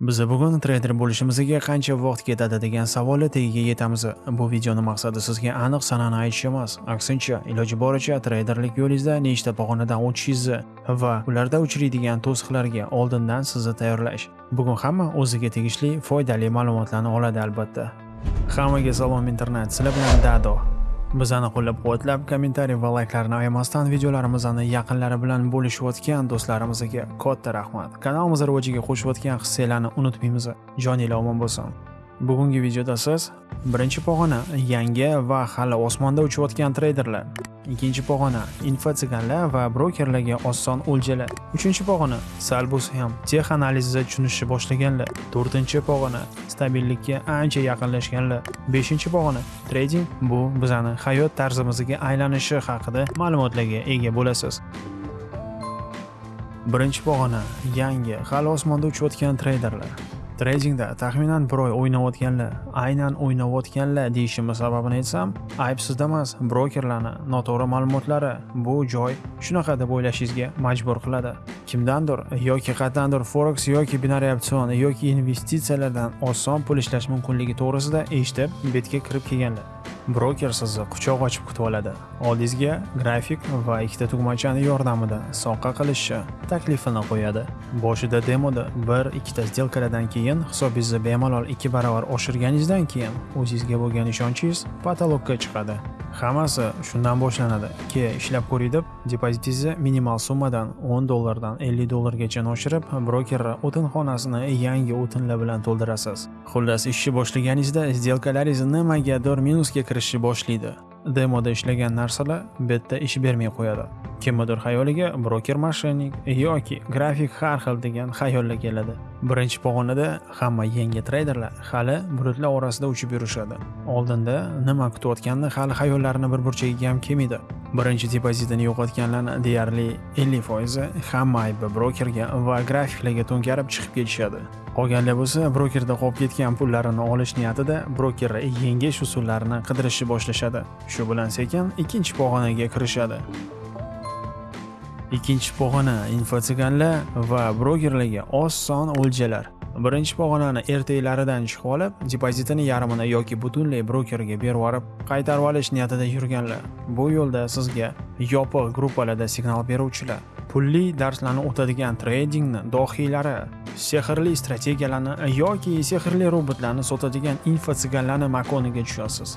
Biz bugun treyder bo'lishimizga qancha vaqt ketadi degan savolga tagiga yetamiz. Bu videoni maqsadi sizga aniq sanani aytish emas, aksincha, iloji boricha treyderlik yo'lingizda nechta pog'onadan o'tishingizni va ularda uchraydigan to'siqlarga oldindan sizni tayyorlash. Bugun hamma o'ziga tegishli foydali ma'lumotlarni oladi albatta. Hammaga salom internet, sizlar bilan Dado. Bizani qo'llab-quvvatlab, kommentariy va layklarni ayamasdan videolarimizni yaqinlari bilan bo'lishayotgan do'stlarimizga katta rahmat. Kanalimiz rivojiga qo'shayotgan hissiylarni unutmaymiz. Joninglar omon bo'lsin. Bugungi videoda siz birinchi pog'ona yangi va hali osmonda uchayotgan treyderlar, ikkinchi pog'ona info infotsiganlar va brokerlarga oson o'ljalar, uchinchi pog'ona sal bo'lsa ham tex analizida tushunishni boshlaganlar, to'rtinchi pog'ona stabillikka ancha yaqinlashganlar, beshinchi pog'ona trading bu bizani hayot tarzimizga aylanishi haqida ma'lumotlarga ega bo'lasiz. Birinchi pog'ona yangi hali osmonda uchayotgan treyderlar. Tradingda taxminan bir oy o'ynayotganlar, aynan o'ynayotganlar deyishim sababini aytsam, ayb sizda emas, brokerlarni noto'g'ri ma'lumotlari bu joy shunaqa deb o'ylashingizga majbur qiladi. Kimdandir yoki qatdandir forex yoki binariy opsion yoki investitsiyalardan oson pul ishlash mumkinligi to'g'risida eshitib, betga kirib kelganlar. Broker sizni quchoq ochib kutib oladi. Oldingizga grafik va ikkita tugmachani yordamida soqqa qilishni taklifini qo'yadi. Boshida demoda bir ikkita сделкаlardan keyin hisobingizni bemalol ikki baravar oshirganingizdan keyin o'zingizga bo'lgan ishonchingiz patologga chiqadi. Hammasi shundan boshlanadi. Ke ishlab ko'ring deb depozitingizni minimal summadan 10 dollardan 50 dollargacha oshirib, broker o'tinxonasini yangi o'tinlar bilan to'ldirasiz. Xullas, ishni boshlaganingizda сделкалаringiz nimagadir minusga kirishni boshlaydi. Demoda ishlagan narsalar betda ish bermay qo'yadi. Kimnidir xayoliga broker mashinik yoki grafik har xil degan xayollar keladi. Birinchi pog'onada hamma yangi treyderlar hali bulutlar orasida uchib yurishadi. Oldinda nima kutayotganini hali xayollarini bir burchagiga ham kelmaydi. Birinchi depozitini yo'qotganlarni deyarli 50% hamma aybi brokerga va grafiklarga to'nkarib chiqib ketishadi. Qolganlar bo'lsa brokerda qolib ketgan pullarini olish niyatida brokerni yengish usullarini qidirishni boshlashadi. Shu bilan sekin ikkinchi pog'onaga kirishadi. Ikkinchi pog'ona infotsiganlar va brokerlarga oson o'ljalar. Birinchi pog'onani ertaklaridan chiqib olib, depozitini yarmini yoki butunlay brokerga berib yuborib, qaytarib olish niyatida yurganlar. Bu yo'lda sizga yopiq gruppalarda signal beruvchilar, pulli darslarni o'tadigan tradingni dohiylari, sehrli strategiyalarni yoki sehrli robotlarni sotadigan infotsiganlarni makoniga tushasiz.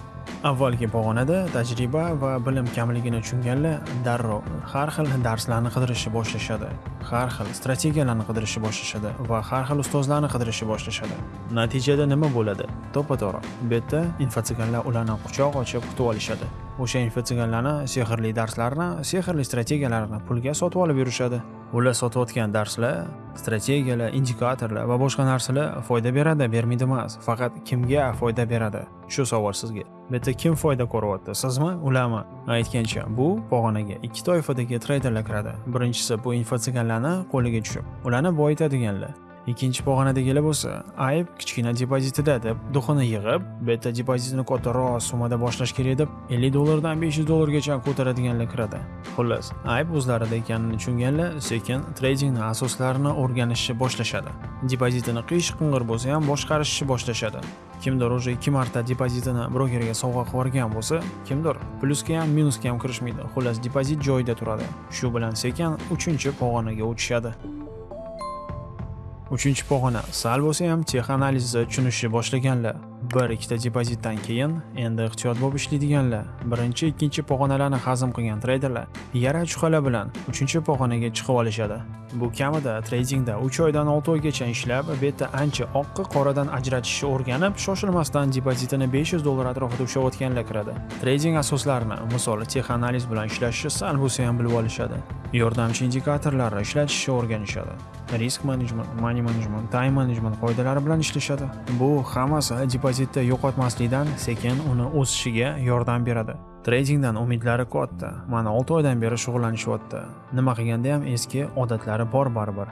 Avvalgi pog'onada tajriba va bilim kamligini tushunganlar darrov har xil darslarni qidirishni boshlashadi, har xil strategiyalarni qidirishni boshlashadi va har xil ustozlarni qidirishni boshlashadi. Natijada nima bo'ladi? To'ppa-to'g'ri. Bu yerda infotsiganlar ularni quchoq ochib kutib olishadi. O'sha infotsiganlarni sehrli darslarni, sehrli strategiyalarni pulga sotib olib yurishadi. Ular sotayotgan darslar, strategiyalar, indikatorlar va boshqa narsalar foyda beradi, bermaydi emas. Faqat kimga foyda beradi? Shu savol sizga. Bu yerda kim foyda ko'ryapti? Sizmi, ularmi? Aytgancha, bu pog'onaga ikki toifadagi treyderlar kiradi. Birinchisi bu infotsiganlarni qo'liga tushib, ularni boyitadiganlar. Ikkinchi pog'onadagilar bo'lsa, ayb kichkina depozitida deb duxini yig'ib, bitta depozitni kattaroq summada boshlash kerak deb 50 dollardan 500 dollargacha ko'taradiganlar kiradi. Xullas, ayb o'zlarida ekanini tushunganlar sekin tradingni asoslarini o'rganishni boshlashadi. Depozitini qiyish qing'ir bo'lsa ham boshqarishni boshlashadi. Kimdir уже 2 marta depozitini brokerga sovg'a qilib yuborgan bo'lsa, kimdir plyusga ham minusga ham kirishmaydi. Xullas, depozit joyida turadi. Shu bilan sekin 3-pog'onaga o'tishadi. Uchinchi pog'ona sal bo'lsa ham texanalizni tushunishni boshlaganlar. Bir ikkita depozitdan keyin endi ehtiyot bo'lib ishlaydiganlar. Birinchi, ikkinchi pog'onalarni hazm qilgan treyderlar yara chuqalar bilan uchinchi pog'onaga chiqib olishadi. Bu kamida tradingda 3 oydan 6 oygacha ishlab, bu ancha oqqa qoradan ajratishni o'rganib, shoshilmasdan depozitini 500 dollar atrofida ushlayotganlar kiradi. Trading asoslarini, misol tex analiz bilan ishlashni sal bo'lsa ham bilib olishadi. Yordamchi indikatorlarni ishlatishni o'rganishadi. risk management, money management, time management qoidalari bilan ishlashadi. Bu hammasi depozitni yo'qotmaslikdan sekin uni o'sishiga yordam beradi. Tradingdan umidlari katta. Mana 6 oydan beri shug'ullanishyapti. Nima qilganda ham eski odatlari bor baribir.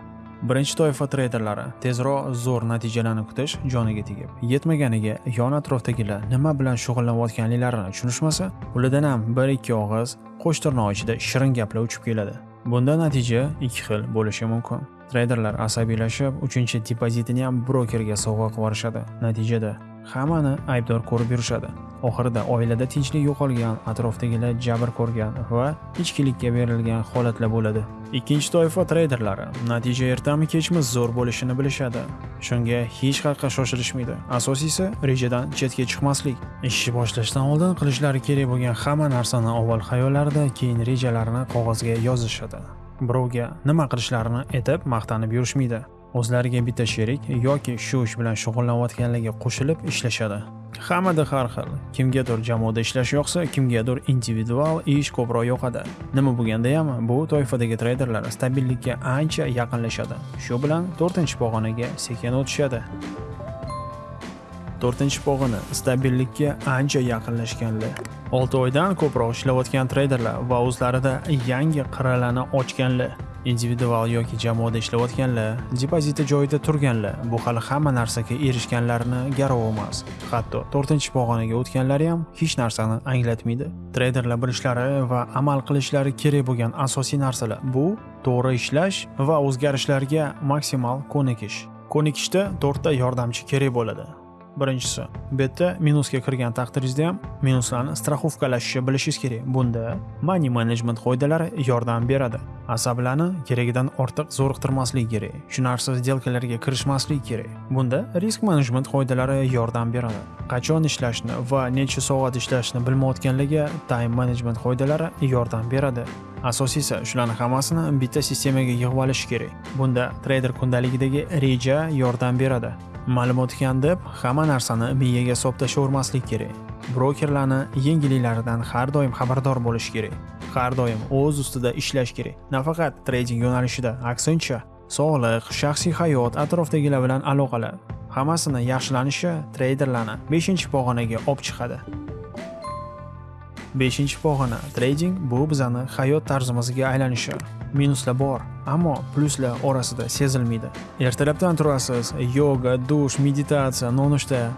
Birinchi toifa treyderlari tezroq zo'r natijalarni kutish joniga tegib, yetmaganiga yon atrofdagilar nima bilan shug'ullanayotganliklarini tushunishmasa, ulardan ham bir ikki og'iz qo'sh tirnoq ichida shirin gaplar uchib keladi. Bunda natija ikki xil bo'lishi mumkin. treyderlar asabiylashib uchinchi depozitini ham brokerga sovg'a qilib yuborishadi natijada hammani aybdor ko'rib yurishadi. Oxirida oilada tinchlik yo'qolgan atrofdagilar jabr ko'rgan va ichkilikka berilgan holatlar bo'ladi. Ikkinchi toifa treyderlari. Natija ertami kechmi zo'r bo'lishini bilishadi. Shunga hech qayerga shoshilishmaydi. Asosiysi rejadan chetga chiqmaslik. Ishni boshlashdan oldin qilishlari kerak bo'lgan hamma narsani avval xayollarida keyin rejalarini qog'ozga yozishadi. Birovga nima qilishlarini aytib maqtanib yurishmaydi. O'zlariga bitta sherik yoki shu ish bilan shug'ullanayotganlarga qo'shilib ishlashadi. Hammada har xil. Kimgadir jamoada ishlash yoqsa kimgadir individual ish ko'proq yoqadi. Nima bo'lganda ham bu toifadagi treyderlar stabillikka ancha yaqinlashadi. Shu bilan to'rtinchi pog'onaga sekin o'tishadi. To'rtinchi pog'ona stabillikka ancha yaqinlashganlar. Olti oydan ko'proq ishlayotgan treyderlar va o'zlarida yangi qirralarni ochganlar. Individual yoki jamoada ishlayotganlar depoziti joyida turganlar bu hali hamma narsaga erishganlarini garov emas. Hatto to'rtinchi pog'onaga o'tganlari ham hech narsani anglatmaydi. Treyderlar bilishlari va amal qilishlari kerak bo'lgan asosiy narsalar bu to'g'ri ishlash va o'zgarishlarga maksimal ko'nikish. Ko'nikishda to'rtta yordamchi kerak bo'ladi. Birinchisi. Bu yerda minusga kirgan taqdiringizda ham minuslarni страховкалashni bilishingiz kerak. Bunda money management qoidalari yordam beradi. Asablarni keragidan ortiq zo'riqtirmaslik kerak. Tushunarsiz сделкаларga kirishmaslik kerak. Bunda risk management qoidalari yordam beradi. Qachon ishlashni va necha soat ishlashni bilmayotganlarga time management qoidalari yordam beradi. Asosiysi shularni hammasini bitta sistemaga yig'ib olish kerak. Bunda treyder kundaligidagi reja yordam beradi. Ma'lumot ekan deb hamma narsani miyaga solib tashlavermaslik kerak. Brokerlarni yengilliklaridan har doim xabardor bo'lish kerak. Har doim o'z ustida ishlash kerak. Nafaqat trading yo'nalishida aksincha sog'liq shaxsiy hayot atrofdagilar bilan aloqalar. Hammasini yaxshilanishi treyderlarni 5-pog'onaga olib chiqadi. Beshinchi pog'ona trading bu bizani hayot tarzimizga aylanishi minuslar bor ammo plyuslar orasida sezilmaydi. Ertalabdan turasiz yoga dush meditatsiya nonushta.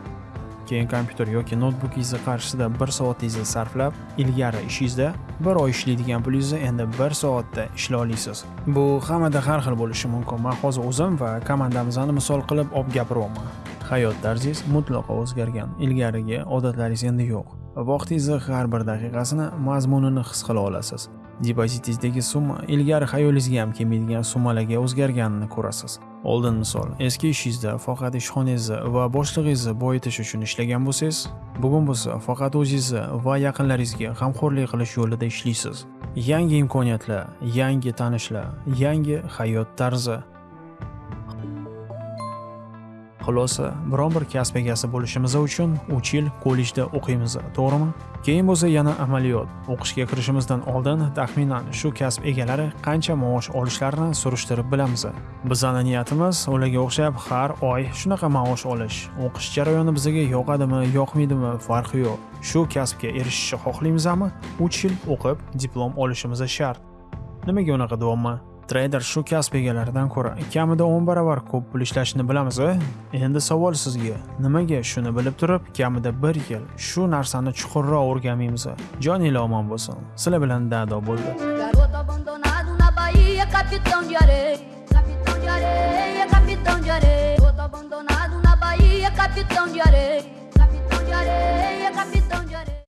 Keyin kompyuter yoki noutbukingizni qarshisida bir soatingizni sarflab ilgari ishingizda bir oy ishlaydigan pulingizni endi bir soatda ishlay olasiz bu hammada har xil bo'lishi mumkin. Man hozir o'zim va komandamizni misol qilib olib gapiryapman hayot tarzingiz mutlaqo o'zgargan ilgarigi odatlaringiz endi yo'q. Vaqtingizni har bir daqiqasini mazmunini his qila olasiz. Depozitingizdagi summa ilgari xayolingizga ham kelmaydigan summalarga o'zgarganini ko'rasiz. Oldin misol eski ishingizda faqat ishxonangizni va boshlig'ingizni boyitish uchun ishlagan bo'lsangiz bugun bo'lsa faqat o'zingizni va yaqinlaringizga g'amxo'rlik qilish yo'lida ishlaysiz. Yangi imkoniyatlar yangi tanishlar yangi hayot tarzi. Xulosa biron bir kasb egasi bo'lishimiz uchun uch yil kollejda o'qiymiz to'g'rimi? Keyin bo'lsa yana amaliyot o'qishga kirishimizdan oldin taxminan shu kasb egalari qancha maosh olishlarini surishtirib bilamiz. Bizani niyatimiz ularga o'xshab har oy shunaqa maosh olish. O'qish jarayoni bizga yoqadimi yoqmaydimi farqi yo'q. Shu kasbga erishishni xohlaymizmi uch yil o'qib diplom olishimiz shart. Nimaga unaqa deyapman treyder shu kasb egalaridan ko'ra kamida 10 barobar ko'p pul ishlashini bilamiz e? endi savol sizga nimaga shuni bilib turib kamida bir yil shu narsani chuqurroq o'rganmaymiz e? joninglar omon bo'lsin. Sizlar bilan dado bo'ldi. Capitão de areia, capitão de areia, capitão de areia. Outro abandonado na Bahia, capitão de areia, capitão de areia, capitão de areia.